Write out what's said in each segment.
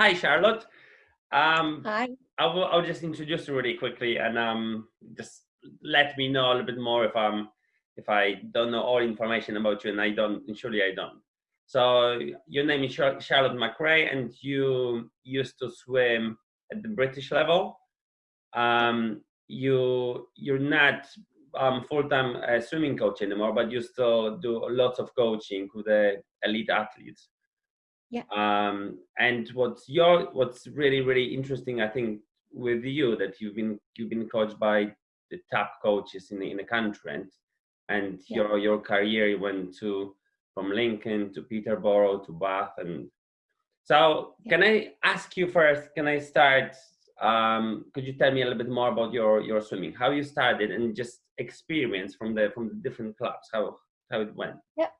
Hi, Charlotte. Um, Hi. I'll, I'll just introduce you really quickly and um, just let me know a little bit more if I'm if I don't know all information about you, and I don't. And surely I don't. So your name is Charlotte McRae, and you used to swim at the British level. Um, you you're not um, full-time uh, swimming coach anymore, but you still do lots of coaching with the elite athletes. Yeah. Um, and what's your what's really really interesting, I think, with you that you've been you've been coached by the top coaches in the, in the country, and and yeah. your your career went to from Lincoln to Peterborough to Bath, and so yeah. can I ask you first? Can I start? Um, could you tell me a little bit more about your your swimming, how you started, and just experience from the from the different clubs, how how it went? Yep.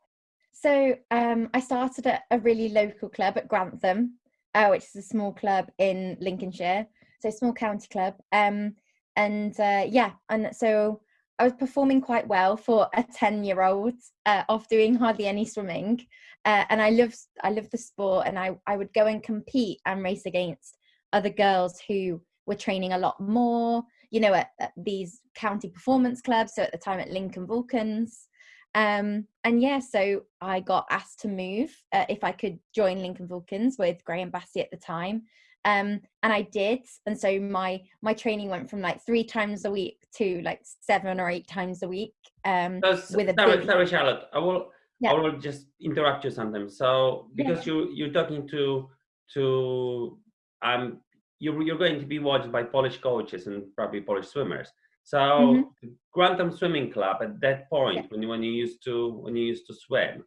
So um, I started at a really local club at Grantham, uh, which is a small club in Lincolnshire, so small county club. Um, and uh, yeah, and so I was performing quite well for a ten-year-old uh, of doing hardly any swimming, uh, and I loved I loved the sport, and I I would go and compete and race against other girls who were training a lot more, you know, at, at these county performance clubs. So at the time at Lincoln Vulcans. Um, and yeah, so I got asked to move uh, if I could join Lincoln Vulcans with Graham Bassey at the time. Um, and I did. And so my my training went from like three times a week to like seven or eight times a week. Um, so, with a sorry, big... sorry, Charlotte. I will yeah. I will just interrupt you sometimes. So because yeah. you you're talking to to um you're you're going to be watched by Polish coaches and probably Polish swimmers. So mm-hmm. Grantham Swimming Club at that point, yeah. when you when you used to when you used to swim,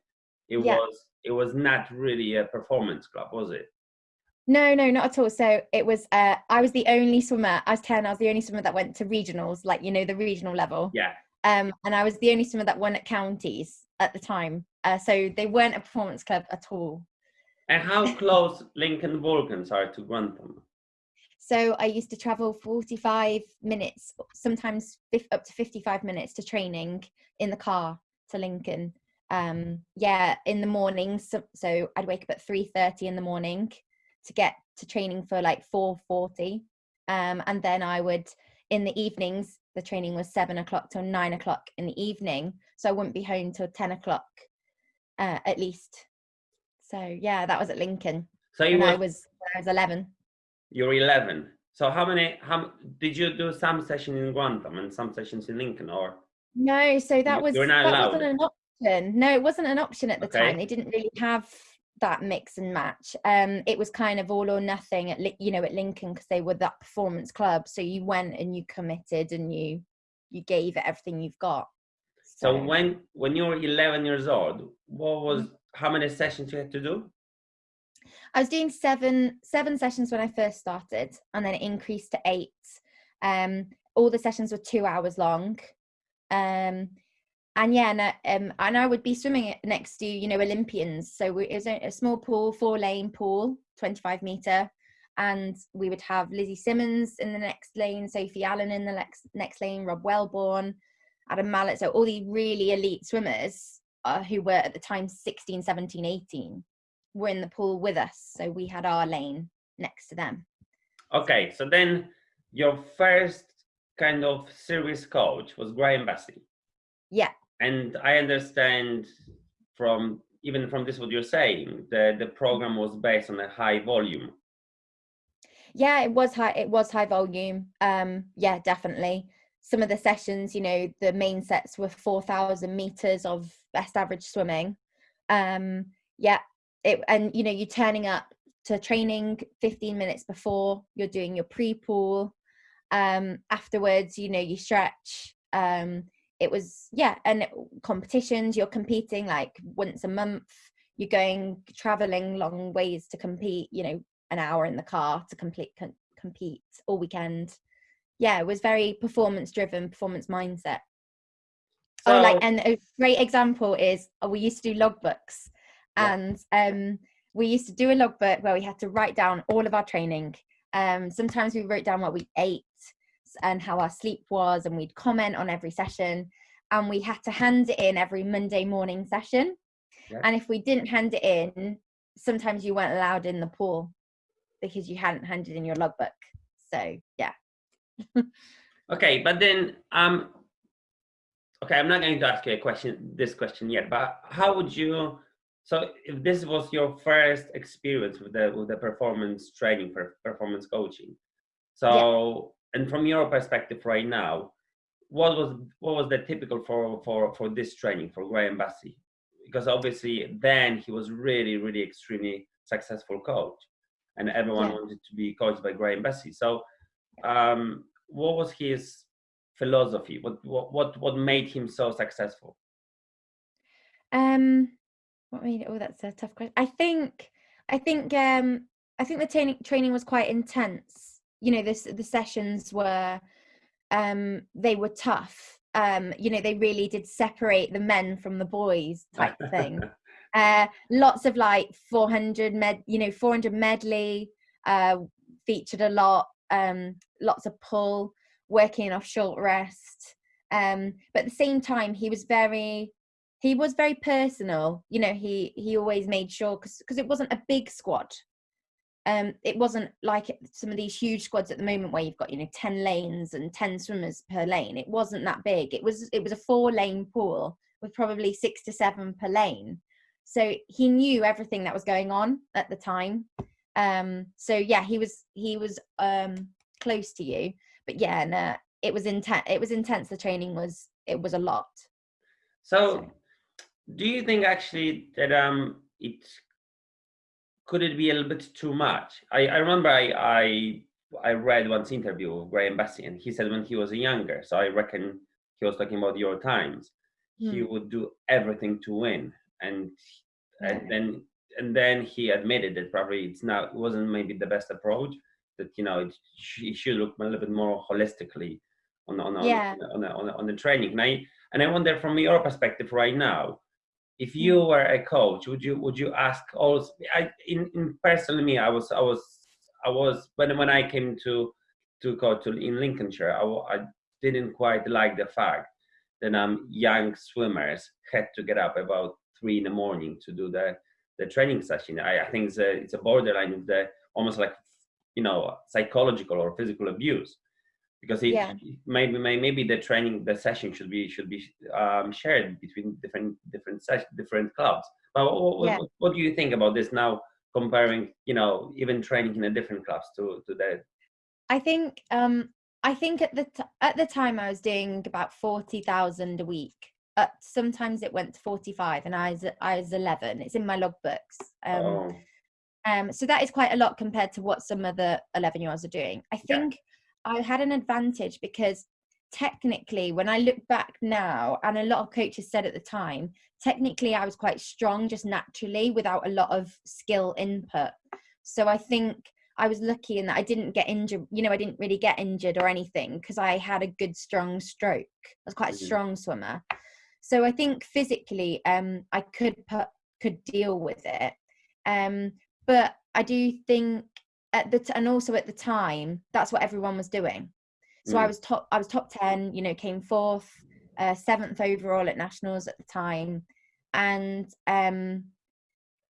it yeah. was it was not really a performance club, was it? No, no, not at all. So it was. Uh, I was the only swimmer. I was ten. I was the only swimmer that went to regionals, like you know the regional level. Yeah. Um, and I was the only swimmer that won at counties at the time. Uh, so they weren't a performance club at all. And how close Lincoln Vulcans are to Grantham? So I used to travel 45 minutes, sometimes up to 55 minutes to training in the car to Lincoln. Um, yeah, in the mornings. So, so I'd wake up at 3.30 in the morning to get to training for like 4.40. Um, and then I would, in the evenings, the training was seven o'clock till nine o'clock in the evening. So I wouldn't be home till 10 o'clock uh, at least. So yeah, that was at Lincoln. So you were, I was, I was 11 you're 11 so how many how did you do some session in Grantham and some sessions in Lincoln or? No so that was that allowed. wasn't an option. No it wasn't an option at the okay. time. They didn't really have that mix and match. Um it was kind of all or nothing at you know at Lincoln because they were that performance club. So you went and you committed and you you gave it everything you've got. So, so when when you were 11 years old what was mm-hmm. how many sessions you had to do I was doing seven seven sessions when I first started, and then it increased to eight. Um, all the sessions were two hours long. Um, and yeah, and, uh, um, and I would be swimming next to you know Olympians. So we, it was a, a small pool, four lane pool, twenty five meter, and we would have Lizzie Simmonds in the next lane, Sophie Allen in the next next lane, Rob Wellborn, Adam Mallett. So all these really elite swimmers uh, who were at the time 16, 17, 18 were in the pool with us. So we had our lane next to them. Okay, so then your first kind of serious coach was Graham Bassey. Yeah. And I understand from even from this what you're saying, the the program was based on a high volume. Yeah, it was high it was high volume. Um yeah, definitely. Some of the sessions, you know, the main sets were 4000 meters of best average swimming. Um yeah, it and you know you're turning up to training 15 minutes before you're doing your pre-pool um afterwards you know you stretch um it was yeah and competitions you're competing like once a month you're going traveling long ways to compete you know an hour in the car to complete com- compete all weekend. Yeah it was very performance driven performance mindset. So, oh like and a great example is oh, we used to do logbooks and um, we used to do a logbook where we had to write down all of our training um, sometimes we wrote down what we ate and how our sleep was and we'd comment on every session and we had to hand it in every monday morning session yeah. and if we didn't hand it in sometimes you weren't allowed in the pool because you hadn't handed in your logbook. So yeah. okay, but then um okay, I'm not going to ask you a question this question yet, but how would you so if this was your first experience with the with the performance training for performance coaching, so yeah. and from your perspective right now, what was what was the typical for for for this training for Graham Bassey? Because obviously then he was really really extremely successful coach, and everyone yeah. wanted to be coached by Graham Bassey. So, um, what was his philosophy? What what what what made him so successful? Um what made it? Oh, that's a tough question. I think, I think, um, I think the training training was quite intense. You know, this the sessions were, um, they were tough. Um, you know, they really did separate the men from the boys type thing. uh, lots of like 400 med, you know, 400 medley uh, featured a lot. Um, lots of pull, working off short rest. Um, but at the same time, he was very he was very personal you know he he always made sure because because it wasn't a big squad. Um it wasn't like some of these huge squads at the moment where you've got you know 10 lanes and 10 swimmers per lane. It wasn't that big. It was it was a four lane pool with probably six to seven per lane. So he knew everything that was going on at the time. Um so yeah he was he was um close to you. But yeah no, it was intense it was intense. The training was it was a lot. So, so do you think actually that um it could it be a little bit too much? I, I remember I, I I read once interview with Graham Bassey and he said when he was younger, so I reckon he was talking about your times, mm. he hmm. would do everything to win. And and then and then he admitted that probably it's not it wasn't maybe the best approach, that you know it, he should look a little bit more holistically on on, yeah. on, on, on, on, the training. And I and I wonder from your perspective right now, if you mm. were a coach would you would you ask also i in, in personally me i was i was i was when when i came to to go to in lincolnshire I, I didn't quite like the fact that um young swimmers had to get up about three in the morning to do the the training session i, I think it's a it's a borderline of the almost like you know psychological or physical abuse because it, yeah. maybe maybe the training the session should be should be um, shared between different different session, different clubs but what, yeah. what, what, do you think about this now comparing you know even training in the different clubs to to the i think um i think at the t- at the time i was doing about 40,000 a week uh, sometimes it went to 45 and i was i was 11 it's in my logbooks um oh. um so that is quite a lot compared to what some other 11 year olds are doing i think yeah I had an advantage because technically, when I look back now, and a lot of coaches said at the time, technically I was quite strong just naturally without a lot of skill input. So I think I was lucky in that I didn't get injured. You know, I didn't really get injured or anything because I had a good, strong stroke. I was quite a mm-hmm. strong swimmer. So I think physically, um, I could put could deal with it. Um, but I do think at the t- and also at the time that's what everyone was doing so mm. i was top i was top 10 you know came fourth uh, seventh overall at nationals at the time and um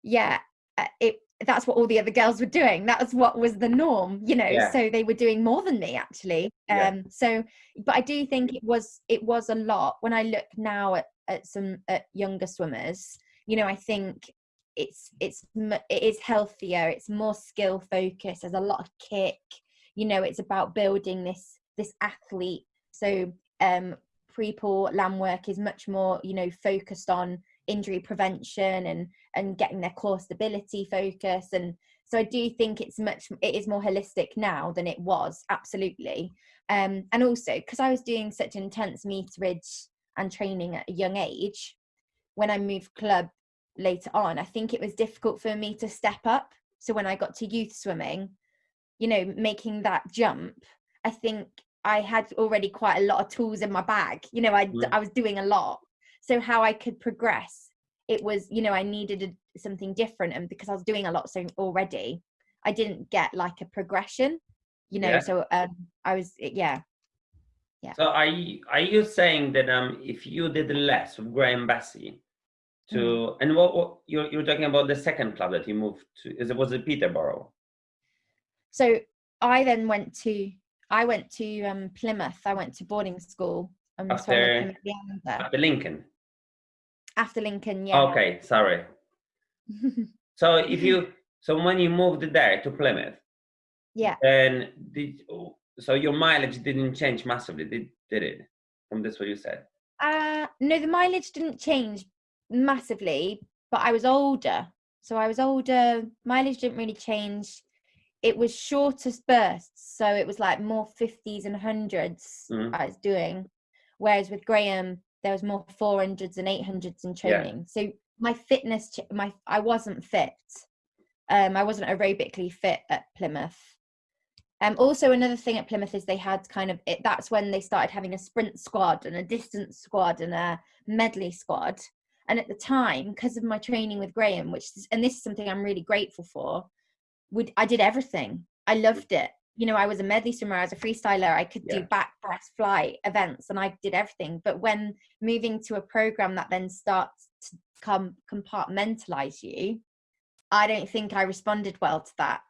yeah uh, it that's what all the other girls were doing that was what was the norm you know yeah. so they were doing more than me actually um yeah. so but i do think it was it was a lot when i look now at, at some at younger swimmers you know i think it's it's it is healthier it's more skill focused there's a lot of kick you know it's about building this this athlete. So um pre-pool land work is much more you know focused on injury prevention and and getting their core stability focus and so i do think it's much it is more holistic now than it was absolutely. Um and also because i was doing such intense meterage and training at a young age when i moved club later on i think it was difficult for me to step up. So when i got to youth swimming you know making that jump i think i had already quite a lot of tools in my bag. You know i mm. i was doing a lot. So how i could progress it was you know i needed a, something different. And because i was doing a lot so already i didn't get like a progression you know yeah. so um i was yeah. Yeah. So are you, are you saying that um if you did less with graham bassey to mm. and what, what you're, you're talking about the second club that you moved to is it was it peterborough so I then went to I went to um, Plymouth. I went to boarding school. Um, after, after Lincoln. After Lincoln, yeah. Okay, sorry. so if you so when you moved there to Plymouth, yeah, and did so your mileage didn't change massively, did did it? From this, what you said. Uh no, the mileage didn't change massively, but I was older. So I was older. Mileage didn't really change. It was shorter bursts, so it was like more fifties and hundreds mm. I was doing. Whereas with Graham, there was more four hundreds and eight hundreds in training. Yeah. So my fitness, my I wasn't fit. Um, I wasn't aerobically fit at Plymouth. Um, also, another thing at Plymouth is they had kind of it. That's when they started having a sprint squad and a distance squad and a medley squad. And at the time, because of my training with Graham, which is, and this is something I'm really grateful for, would I did everything. I mm. loved it. You know, I was a medley swimmer, I was a freestyler, I could yeah. do back breast fly events and I did everything. But when moving to a program that then starts to come compartmentalize you, I don't think I responded well to that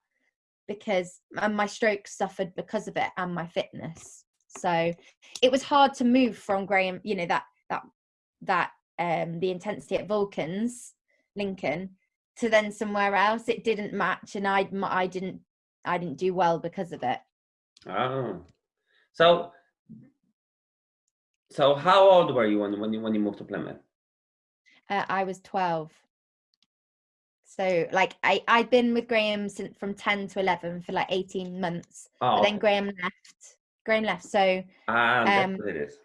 because and my stroke suffered because of it and my fitness. So it was hard to move from Graham, you know, that that that um the intensity at Vulcans, Lincoln, to then somewhere else. It didn't match and I I didn't I didn't do well because of it. Oh. So so how old were you when when you when you moved to Plymouth? Uh, I was 12. So like I I'd been with Graham since from 10 to 11 for like 18 months. Oh. But then Graham left. Graham left. So ah, um, it is.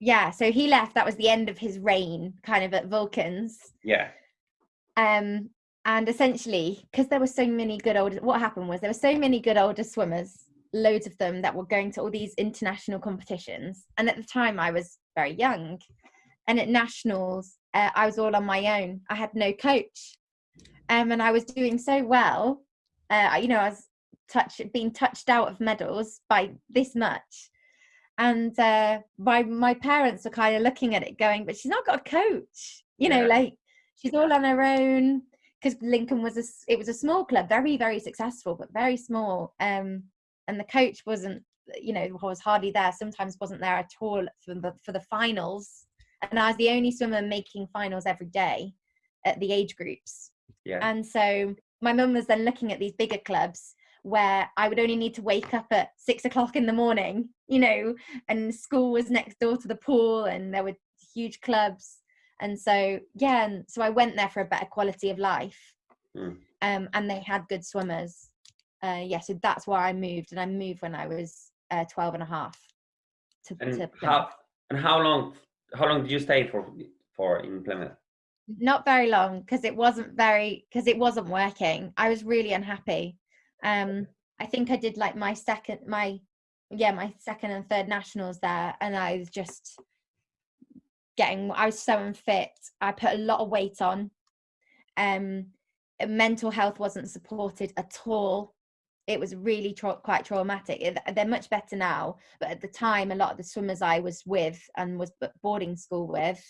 Yeah, so he left. That was the end of his reign, kind of at Vulcans. Yeah. Um, and essentially, because there were so many good older, what happened was there were so many good older swimmers, loads of them that were going to all these international competitions. And at the time, I was very young, and at nationals, uh, I was all on my own. I had no coach um, and I was doing so well. Uh, you know, I was touch being touched out of medals by this much, and uh, my my parents were kind of looking at it, going, "But she's not got a coach." You know, like she's all on her own. Because Lincoln was a it was a small club, very very successful, but very small. Um, and the coach wasn't, you know, was hardly there. Sometimes wasn't there at all for the for the finals. And I was the only swimmer making finals every day at the age groups. Yeah. And so my mum was then looking at these bigger clubs where I would only need to wake up at six o'clock in the morning, you know, and school was next door to the pool and there were huge clubs. And so, yeah, and so I went there for a better quality of life. Mm. Um, and they had good swimmers. Uh, yeah, so that's why I moved. And I moved when I was uh, 12 and a half. To, and, to how, and how long how long did you stay for for in Plymouth? not very long because it wasn't very because it wasn't working i was really unhappy um i think i did like my second my yeah my second and third nationals there and i was just getting i was so unfit. I put a lot of weight on. Um mental health wasn't supported at all. It was really tra- quite traumatic. They're much better now but at the time a lot of the swimmers i was with and was boarding school with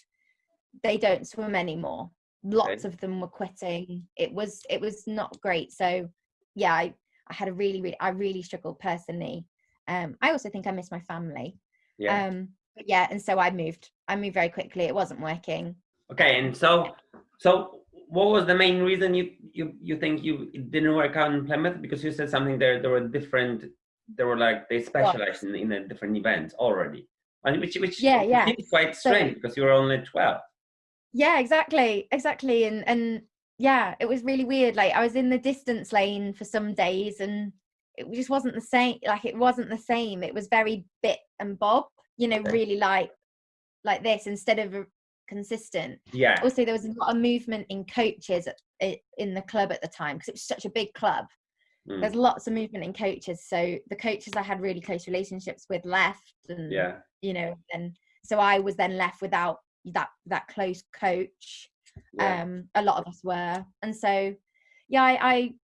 they don't swim anymore. Lots okay. of them were quitting. It was it was not great. So yeah i i had a really really i really struggled personally. Um i also think i miss my family. Yeah. Um yeah and so i moved i moved very quickly. It wasn't working. Okay and so so what was the main reason you you you think you it didn't work out in plymouth? Because you said something there there were different There were like they specialized in, in a different event already. And which which yeah yeah. quite strange so, because you were only 12 yeah exactly exactly. And and yeah it was really weird like i was in the distance lane for some days and it just wasn't the same like it wasn't the same it was very bit and bob you know really like like this instead of consistent. Yeah. Also there was a lot of movement in coaches at, in the club at the time because it was such a big club. Mm. there's lots of movement in coaches so the coaches i had really close relationships with left and yeah. you know and so i was then left without that that close coach yeah. um a lot of us were. And so yeah i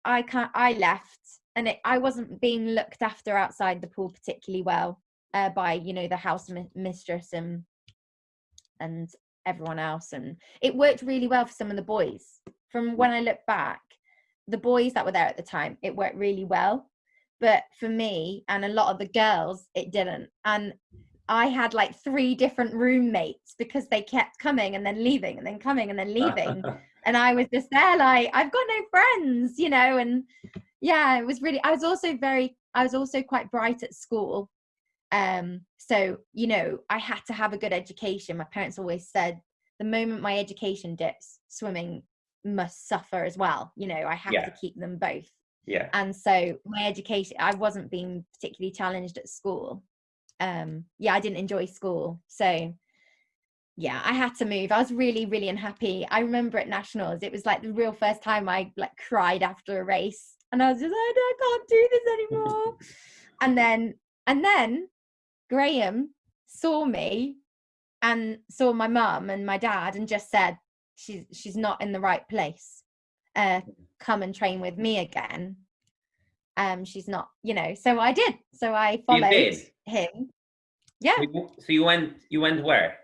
i i can't i left and it, i wasn't being looked after outside the pool particularly well uh, by you know the house mi- mistress and and everyone else. And it worked really well for some of the boys. From when i look back the boys that were there at the time it worked really well. But for me and a lot of the girls it didn't. And i had like three different roommates because they kept coming and then leaving and then coming and then leaving. And i was just there like i've got no friends you know and yeah it was really i was also very i was also quite bright at school. Um so you know i had to have a good education. My parents always said the moment my education dips swimming must suffer as well you know i have Yeah. to keep them both. Yeah. and so my education i wasn't being particularly challenged at school um yeah i didn't enjoy school. So yeah i had to move. I was really really unhappy. I remember at nationals it was like the real first time i like cried after a race. And i was just like i can't do this anymore. And then and then graham saw me and saw my mum and my dad and just said she's she's not in the right place uh come and train with me again um she's not you know so i did so i followed him yeah So you, went you went where?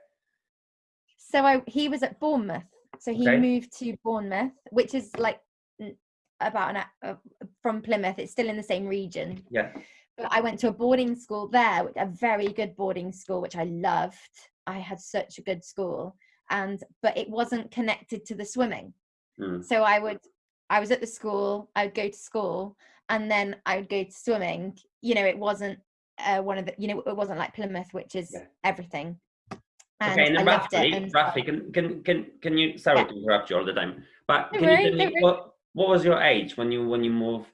so i he was at bournemouth so he Okay. moved to bournemouth which is like about an uh, from plymouth it's still in the same region Yeah. but I went to a boarding school there, a very good boarding school, which I loved. I had such a good school, and but it wasn't connected to the swimming. Mm. So I would, I was at the school. I would go to school, and then I would go to swimming. You know, it wasn't uh, one of the, you know, it wasn't like Plymouth, which is Yeah. everything. And okay, and then roughly, And roughly, can can can can you? Sorry Yeah. to interrupt you all the time, but Don't can worry, you tell me what what was your age when you when you moved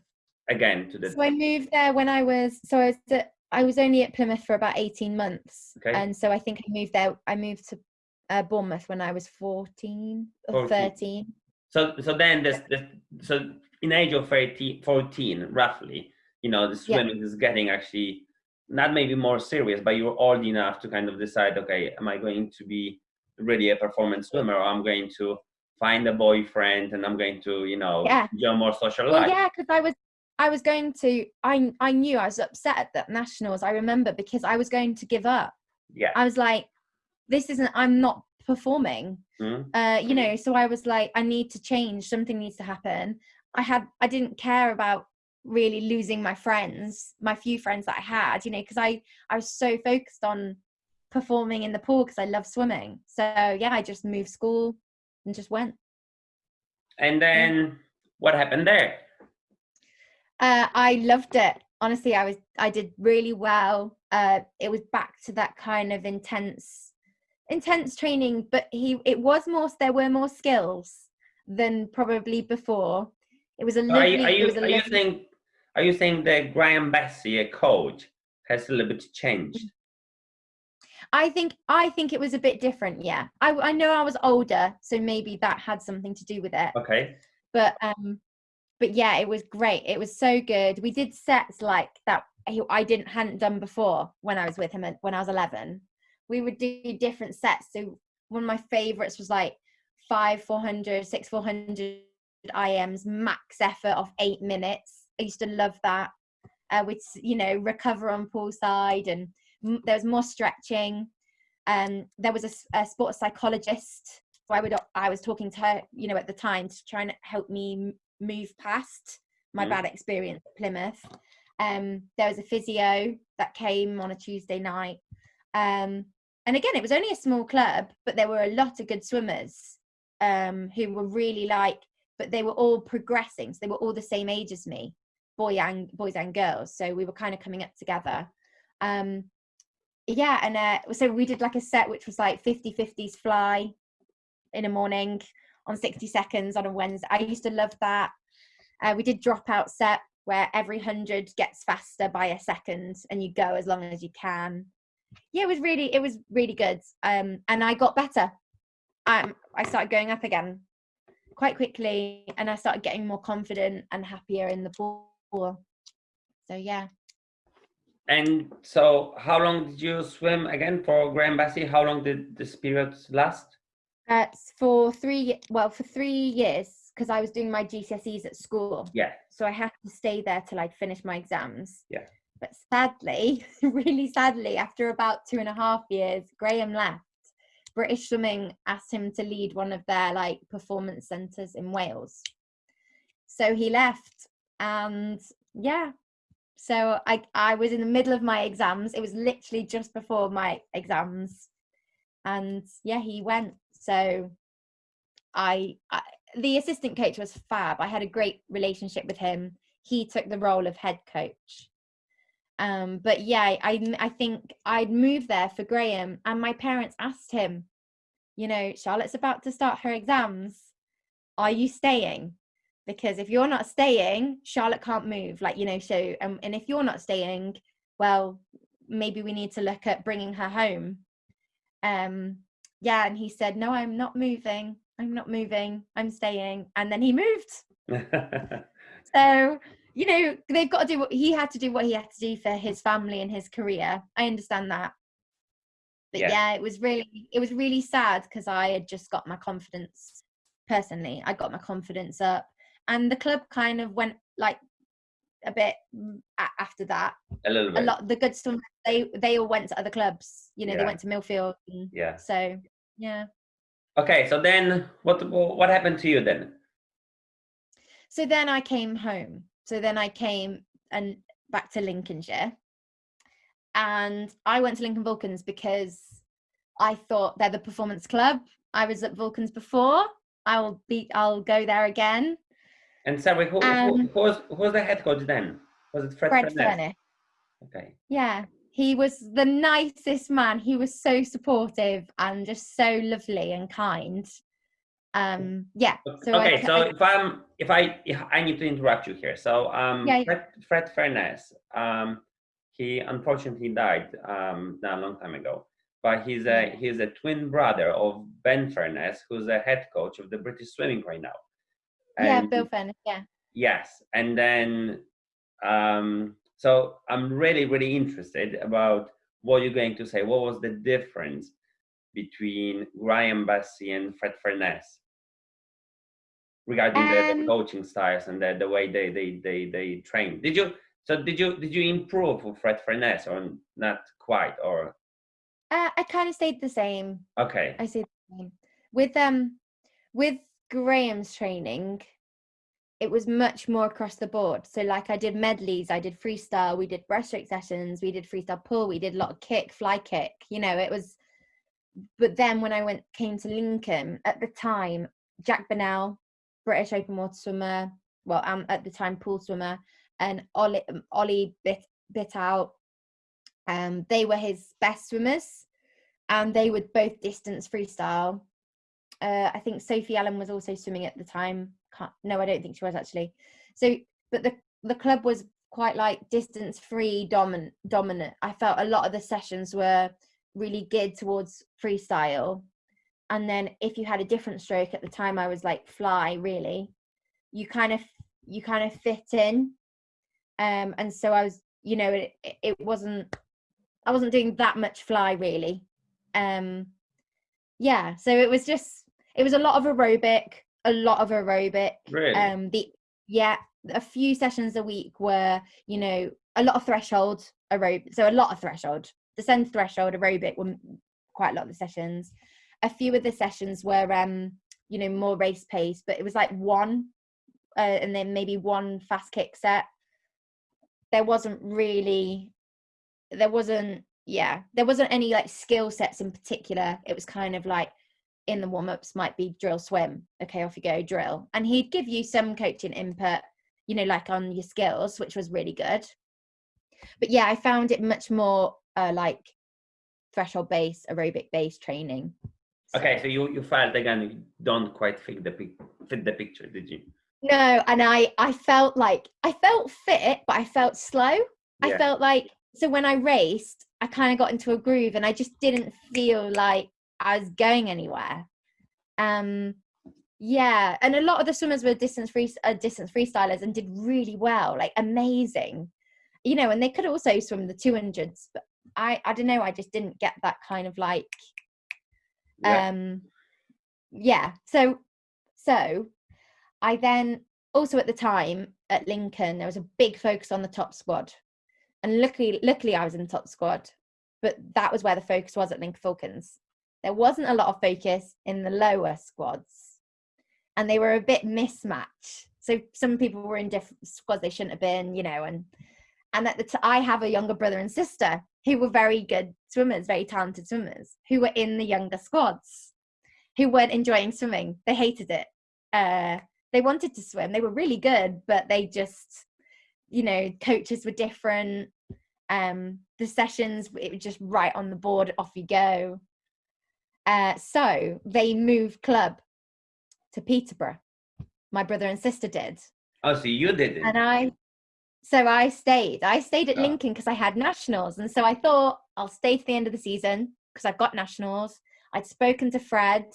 again to the? So I moved there when I was so I was at, I was only at Plymouth for about eighteen months, Okay. and so I think I moved there. I moved to uh, Bournemouth when I was fourteen or 14. thirteen. So so then this, this so in age of 13, 14 roughly, you know, the Yeah. swimming is getting actually not maybe more serious, but you're old enough to kind of decide, okay, am I going to be really a performance swimmer or I'm going to find a boyfriend and I'm going to, you know, Yeah. enjoy more social Well, life. yeah, because I was I was going to. I I knew I was upset at the nationals. I remember because I was going to give up. Yeah. I was like, this isn't. I'm not performing. Mm. uh, you know so i was like i need to change something needs to happen. I had i didn't care about really losing my friends my few friends that i had you know because i i was so focused on performing in the pool because i love swimming. So yeah i just moved school and just went. And then what happened there? uh, i loved it. Honestly i was i did really well. Uh, it was back to that kind of intense intense training but he it was more there were more skills than probably before. It was a Are lovely you, are you, was a are you saying are you saying that Graham Bessie, a coach, has a little bit changed? i think i think it was a bit different yeah. I, I know i was older so maybe that had something to do with it. Okay. but um but yeah it was great. It was so good. We did sets like that I- i didn't hadn't done before when i was with him when i was 11 we would do different sets. So one of my favorites was like five 400 six 400 ims max effort of eight minutes. I used to love that. Uh, with you know recover on poolside and m- there was more stretching. Um there was a sports psychologist so i would i was talking to her you know at the time to try and help me m- move past my Mhm. bad experience at plymouth. Um there was a physio that came on a tuesday night. Um and again it was only a small club but there were a lot of good swimmers um who were really like but they were all progressing so they were all the same age as me boy and boys and girls so we were kind of coming up together. Um yeah and uh, so we did like a set which was like 50 50s fly in a morning on 60 seconds on a wednesday. I used to love that. Uh, we did dropout set where every 100 gets faster by a second and you go as long as you can yeah it was really it was really good um and i got better um i started going up again quite quickly and i started getting more confident and happier in the pool so yeah And so, how long did you swim again for Graham Bessie? How long did this period last? uh, for three well for three years because i was doing my gcse's at school Yeah. so I had to stay there till I'd finish my exams. Yeah. But sadly, really sadly, after about two and a half years, Graham left. British Swimming asked him to lead one of their like performance centres in Wales. So he left, and yeah, So I I was in the middle of my exams. It was literally just before my exams, and yeah, he went. So I, I the assistant coach was fab. I had a great relationship with him. He took the role of head coach. Um, but yeah, I I think I'd moved there for Graham, and my parents asked him, you know, Charlotte's about to start her exams. Are you staying? Because if you're not staying, Charlotte can't move. Like you know, so um, and if you're not staying, well, maybe we need to look at bringing her home. Um, yeah, and he said, no, I'm not moving. I'm not moving. I'm staying. And then he moved. so you know they've got to do what he had to do what he had to do for his family and his career. I understand that. But yeah, yeah it was really it was really sad because i had just got my confidence personally i got my confidence up. And the club kind of went like a bit after that. A little bit. a lot the good stuff they they all went to other clubs. You know yeah. they went to millfield yeah. so yeah. Okay so then what what happened to you then? So then i came home so then I came and back to Lincolnshire and I went to Lincoln Vulcans because I thought they're the performance club. I was at Vulcans before. I will be. I'll go there again. And sorry, who, um, who, who, was who was the head coach then? Was it Fred, Fred Furniss? Okay. Yeah, he was the nicest man. He was so supportive and just so lovely and kind um yeah so okay I, so I, if i'm if i if i need to interrupt you here so um yeah, fred, fred Furniss, um he unfortunately died um a long time ago but he's a he's a twin brother of ben Furniss, who's the head coach of the british swimming right now. And yeah bill Furniss, yeah. Yes and then um so i'm really really interested about what you're going to say. What was the difference between Graham Bussey and Fred Furniss regarding um, the, um coaching styles and the, the way they, they, they, they train. Did you so did you did you improve with Fred Furniss or not quite or? Uh, I kind of stayed the same. Okay. I stayed the same with um with Graham's training. It was much more across the board. So like I did medleys, I did freestyle, we did breaststroke sessions, we did freestyle pull, we did a lot of kick, fly kick. You know, it was but then when I went came to Lincoln at the time, Jack Burnell, British open water swimmer, well, um, at the time pool swimmer, and Ollie, um, Ollie bit bit out. Um, they were his best swimmers, and they would both distance freestyle. Uh, I think Sophie Allen was also swimming at the time. Can't, no, I don't think she was actually. So, but the the club was quite like distance free dominant dominant. I felt a lot of the sessions were really geared towards freestyle. And then if you had a different stroke at the time i was like fly really? You kind of you kind of fit in. Um and so i was you know it it wasn't i wasn't doing that much fly really. Um yeah so it was just it was a lot of aerobic a lot of aerobic. Really? um the yeah a few sessions a week were you know a lot of threshold aerobic so a lot of threshold descend threshold aerobic were quite a lot of the sessions. A few of the sessions were um, you know, more race pace, but it was like one uh, and then maybe one fast kick set. There wasn't really there wasn't yeah, there wasn't any like skill sets in particular. It was kind of like in the warm ups might be drill swim. Okay, off you go, drill. And he'd give you some coaching input, you know, like on your skills, which was really good. But yeah, I found it much more uh, like threshold based aerobic based training so. okay so you you felt again you don't quite fit the fit the picture did you no and i i felt like i felt fit but i felt slow yeah. i felt like so when i raced i kind of got into a groove and i just didn't feel like i was going anywhere um yeah and a lot of the swimmers were distance free uh, distance freestylers and did really well like amazing you know and they could also swim the 200s but I I don't know. I just didn't get that kind of like, yeah. um, yeah. So so I then also at the time at Lincoln there was a big focus on the top squad, and luckily luckily I was in the top squad, but that was where the focus was at Lincoln Vulcans. There wasn't a lot of focus in the lower squads, and they were a bit mismatched. So some people were in different squads they shouldn't have been, you know, and And at the t- I have a younger brother and sister who were very good swimmers, very talented swimmers, who were in the younger squads, who weren't enjoying swimming. They hated it. Uh, they wanted to swim. They were really good, but they just, you know, coaches were different. Um, the sessions, it was just right on the board, off you go. Uh, so they moved club to Peterborough. My brother and sister did. Oh, so you didn't? And I, so I stayed. I stayed at Oh. Lincoln because I had nationals, and so I thought I'll stay to the end of the season because I've got nationals. I'd spoken to Fred,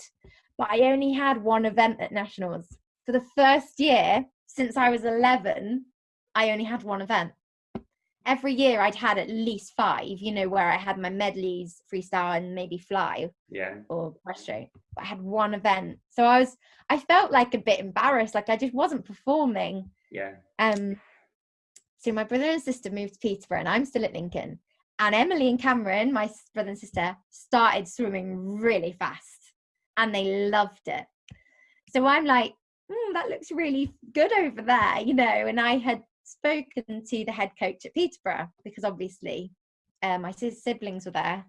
but I only had one event at nationals for the first year since I was 11. I only had one event. Every year I'd had at least five, you know, where I had my medleys, freestyle, and maybe fly yeah. or breaststroke. But I had one event, so I was, I felt like a bit embarrassed, like I just wasn't performing. Yeah. Um, so my brother and sister moved to Peterborough, and I'm still at Lincoln. And Emily and Cameron, my brother and sister, started swimming really fast, and they loved it. So I'm like, "Hmm, that looks really good over there, you know. And I had spoken to the head coach at Peterborough because obviously uh, my siblings were there.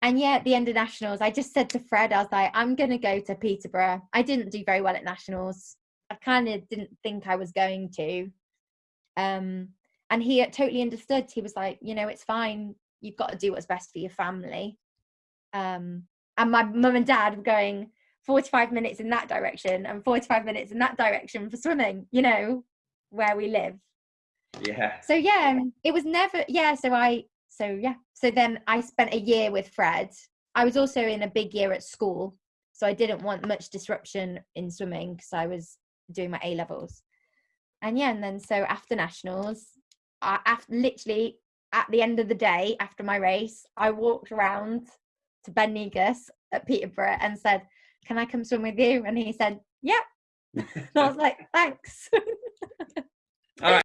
And yeah, at the end of nationals, I just said to Fred, I was like, I'm going to go to Peterborough. I didn't do very well at nationals. I kind of didn't think I was going to. Um, and he totally understood. He was like, you know, it's fine. You've got to do what's best for your family. Um, and my mum and dad were going 45 minutes in that direction and 45 minutes in that direction for swimming, you know, where we live. Yeah. So yeah, um, it was never yeah. So I so yeah. So then I spent a year with Fred. I was also in a big year at school, so I didn't want much disruption in swimming because I was doing my A levels. And yeah, and then so after nationals, I after literally at the end of the day after my race, I walked around to Ben Negus at Peterborough and said, "Can I come swim with you?" And he said, "Yep." And I was like, "Thanks."